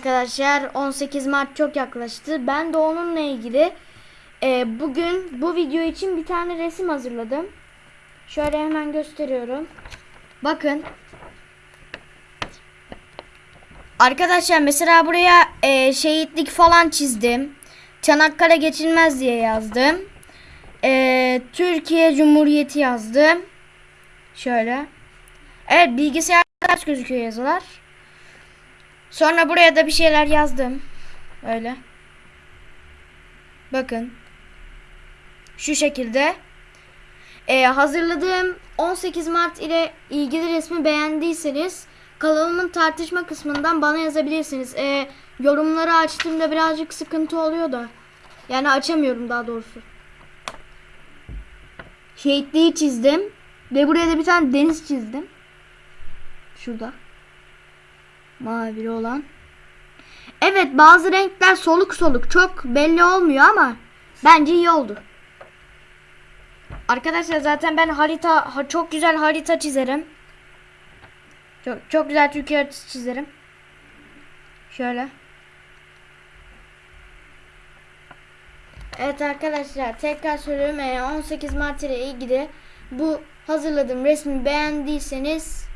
arkadaşlar 18 Mart çok yaklaştı. Ben de onunla ilgili e, bugün bu video için bir tane resim hazırladım. Şöyle hemen gösteriyorum. Bakın. Arkadaşlar mesela buraya e, şehitlik falan çizdim. Çanakkale geçilmez diye yazdım. E, Türkiye Cumhuriyeti yazdım. Şöyle. Evet bilgisayarda ters gözüküyor yazılar. Sonra buraya da bir şeyler yazdım. Öyle. Bakın. Şu şekilde. Ee, hazırladığım 18 Mart ile ilgili resmi beğendiyseniz kanalımın tartışma kısmından bana yazabilirsiniz. Ee, yorumları açtığımda birazcık sıkıntı oluyor da. Yani açamıyorum daha doğrusu. Şehitliği çizdim. Ve buraya da bir tane deniz çizdim. Şurada. Mavili olan. Evet bazı renkler soluk soluk çok belli olmuyor ama bence iyi oldu. Arkadaşlar zaten ben harita ha- çok güzel harita çizerim. Çok çok güzel Türkiye haritası çizerim. Şöyle. Evet arkadaşlar tekrar söylüyorum eğer 18 Mart ile ilgili bu hazırladığım resmi beğendiyseniz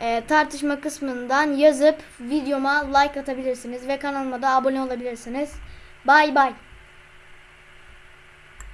e, tartışma kısmından yazıp videoma like atabilirsiniz ve kanalıma da abone olabilirsiniz. Bay bay.